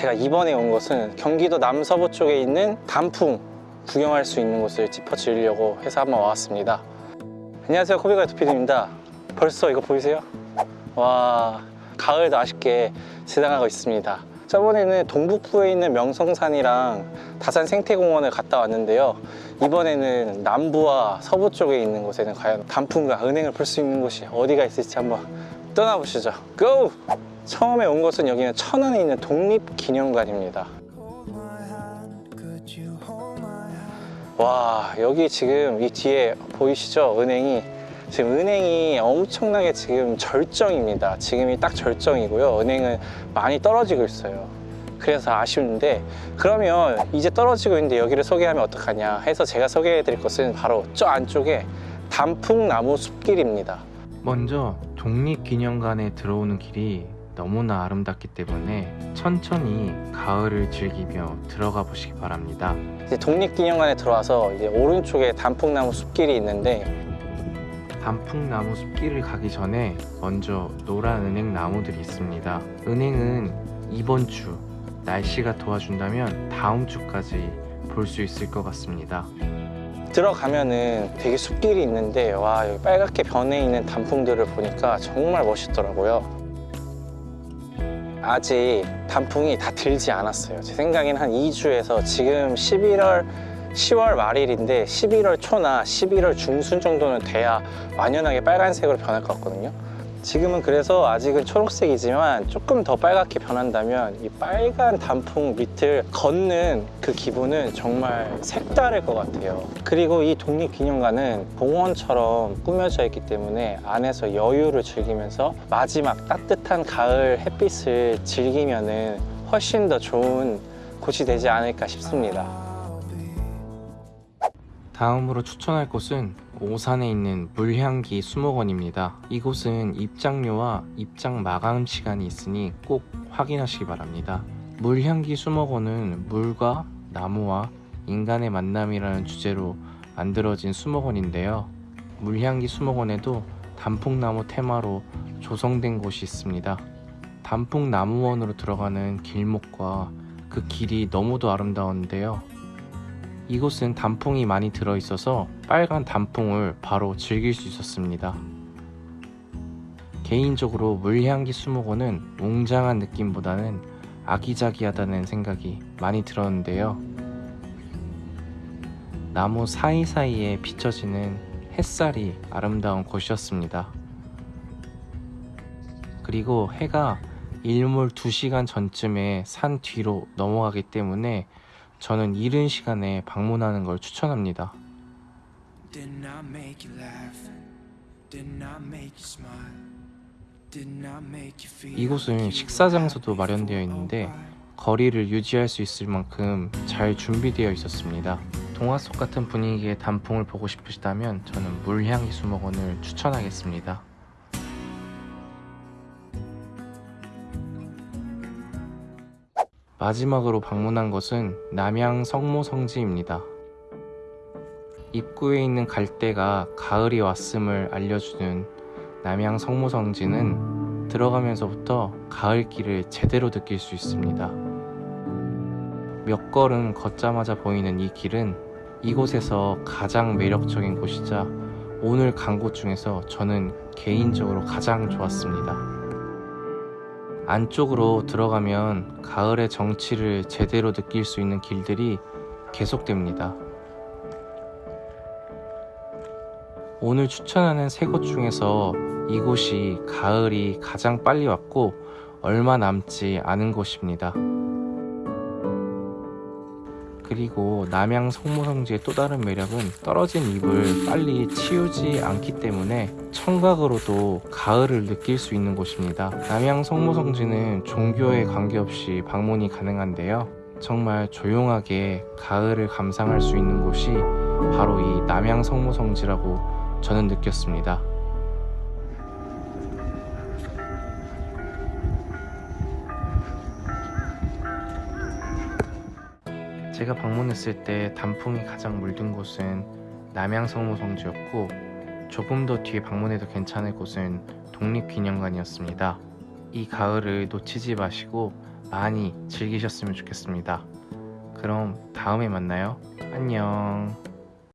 제가 이번에 온 곳은 경기도 남서부 쪽에 있는 단풍 구경할 수 있는 곳을 짚어드리려고 해서 한번 와봤습니다. 안녕하세요 코비가 두피디입니다. 벌써 이거 보이세요? 와 가을도 아쉽게 지나가고 있습니다. 저번에는 동북부에 있는 명성산이랑 다산 생태공원을 갔다 왔는데요. 이번에는 남부와 서부 쪽에 있는 곳에는 과연 단풍과 은행을 볼 수 있는 곳이 어디가 있을지 한번 떠나보시죠. 고! 처음에 온 곳은 여기는 천안에 있는 독립기념관입니다. 와 여기 지금 이 뒤에 보이시죠? 은행이. 지금 은행이 엄청나게 지금 절정입니다. 지금이 딱 절정이고요. 은행은 많이 떨어지고 있어요. 그래서 아쉬운데 그러면 이제 떨어지고 있는데 여기를 소개하면 어떡하냐 해서 제가 소개해 드릴 것은 바로 저 안쪽에 단풍나무 숲길입니다. 먼저 독립기념관에 들어오는 길이 너무나 아름답기 때문에 천천히 가을을 즐기며 들어가 보시기 바랍니다. 이제 독립기념관에 들어와서 이제 오른쪽에 단풍나무 숲길이 있는데 단풍나무 숲길을 가기 전에 먼저 노란 은행 나무들이 있습니다. 은행은 이번 주 날씨가 도와준다면 다음 주까지 볼 수 있을 것 같습니다. 들어가면은 되게 숲길이 있는데 와 여기 빨갛게 변해 있는 단풍들을 보니까 정말 멋있더라고요. 아직 단풍이 다 들지 않았어요. 제 생각에는 한 2주에서 지금 11월 10월 말일인데 11월 초나 11월 중순 정도는 돼야 완연하게 빨간색으로 변할 것 같거든요. 지금은 그래서 아직은 초록색이지만 조금 더 빨갛게 변한다면 이 빨간 단풍 밑을 걷는 그 기분은 정말 색다를 것 같아요. 그리고 이 독립기념관은 공원처럼 꾸며져 있기 때문에 안에서 여유를 즐기면서 마지막 따뜻한 가을 햇빛을 즐기면 은 훨씬 더 좋은 곳이 되지 않을까 싶습니다. 다음으로 추천할 곳은 오산에 있는 물향기 수목원입니다. 이곳은 입장료와 입장 마감 시간이 있으니 꼭 확인하시기 바랍니다. 물향기 수목원은 물과 나무와 인간의 만남이라는 주제로 만들어진 수목원인데요. 물향기 수목원에도 단풍나무 테마로 조성된 곳이 있습니다. 단풍나무원으로 들어가는 길목과 그 길이 너무도 아름다운데요. 이곳은 단풍이 많이 들어있어서 빨간 단풍을 바로 즐길 수 있었습니다. 개인적으로 물향기 수목원은 웅장한 느낌보다는 아기자기하다는 생각이 많이 들었는데요. 나무 사이사이에 비춰지는 햇살이 아름다운 곳이었습니다. 그리고 해가 일몰 2시간 전쯤에 산 뒤로 넘어가기 때문에 저는 이른 시간에 방문하는 걸 추천합니다. 이곳은 식사 장소도 마련되어 있는데. 거리를 유지할 수 있을 만큼 잘 준비되어 있었습니다. 동화 속 같은 분위기의 단풍을 보고 싶으시다면 저는 물향기 수목원을 추천하겠습니다. 마지막으로 방문한 것은 남양 성모성지입니다. 입구에 있는 갈대가 가을이 왔음을 알려주는 남양 성모성지는 들어가면서부터 가을길을 제대로 느낄 수 있습니다. 몇 걸음 걷자마자 보이는 이 길은 이곳에서 가장 매력적인 곳이자 오늘 간 곳 중에서 저는 개인적으로 가장 좋았습니다. 안쪽으로 들어가면 가을의 정취를 제대로 느낄 수 있는 길들이 계속됩니다. 오늘 추천하는 세 곳 중에서 이곳이 가을이 가장 빨리 왔고 얼마 남지 않은 곳입니다. 그리고 남양 성모성지의 또 다른 매력은 떨어진 잎을 빨리 치우지 않기 때문에 청각으로도 가을을 느낄 수 있는 곳입니다. 남양 성모성지는 종교에 관계없이 방문이 가능한데요. 정말 조용하게 가을을 감상할 수 있는 곳이 바로 이 남양 성모성지라고 저는 느꼈습니다. 제가 방문했을 때 단풍이 가장 물든 곳은 남양성모성지였고 조금 더 뒤에 방문해도 괜찮을 곳은 독립기념관이었습니다. 이 가을을 놓치지 마시고 많이 즐기셨으면 좋겠습니다. 그럼 다음에 만나요. 안녕.